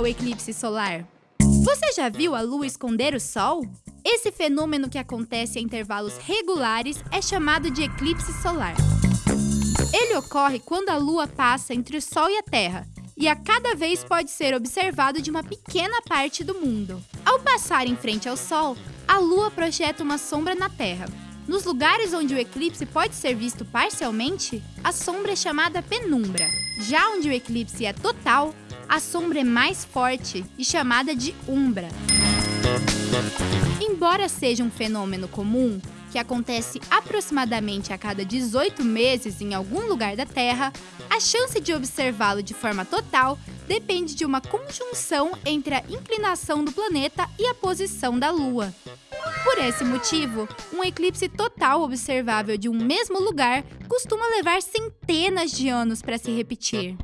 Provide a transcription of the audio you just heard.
o eclipse solar? Você já viu a lua esconder o sol? Esse fenômeno que acontece a intervalos regulares é chamado de eclipse solar. Ele ocorre quando a lua passa entre o sol e a terra, e a cada vez pode ser observado de uma pequena parte do mundo. Ao passar em frente ao sol, a lua projeta uma sombra na terra. Nos lugares onde o eclipse pode ser visto parcialmente, a sombra é chamada penumbra. Já onde o eclipse é total, a sombra é mais forte e chamada de umbra. Embora seja um fenômeno comum, que acontece aproximadamente a cada 18 meses em algum lugar da Terra, a chance de observá-lo de forma total depende de uma conjunção entre a inclinação do planeta e a posição da Lua. Por esse motivo, um eclipse total observável de um mesmo lugar costuma levar centenas de anos para se repetir.